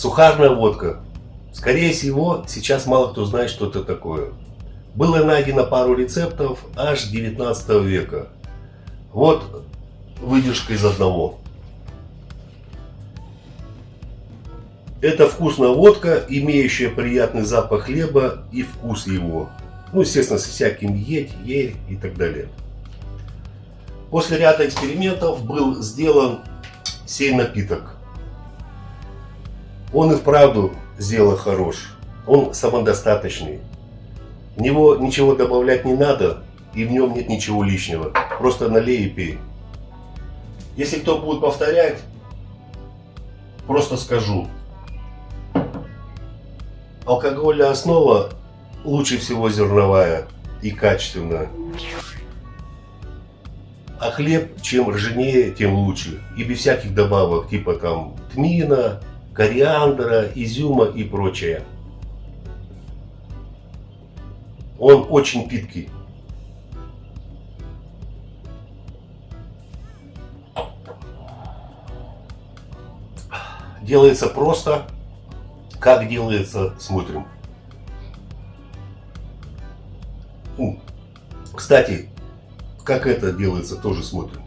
Сухарная водка. Скорее всего, сейчас мало кто знает, что это такое. Было найдено пару рецептов аж 19 века. Вот выдержка из одного. Это вкусная водка, имеющая приятный запах хлеба и вкус его. Ну, естественно, со всяким едь, е и так далее. После ряда экспериментов был сделан сей напиток. Он и вправду сделал хорош. Он самодостаточный. В него ничего добавлять не надо, и в нем нет ничего лишнего. Просто налей и пей. Если кто будет повторять, просто скажу. Алкогольная основа лучше всего зерновая и качественная. А хлеб, чем ржанее, тем лучше. И без всяких добавок, типа там тмина, кориандра, изюма и прочее. Он очень питкий. Делается просто. Как делается, смотрим. Кстати, как это делается, тоже смотрим.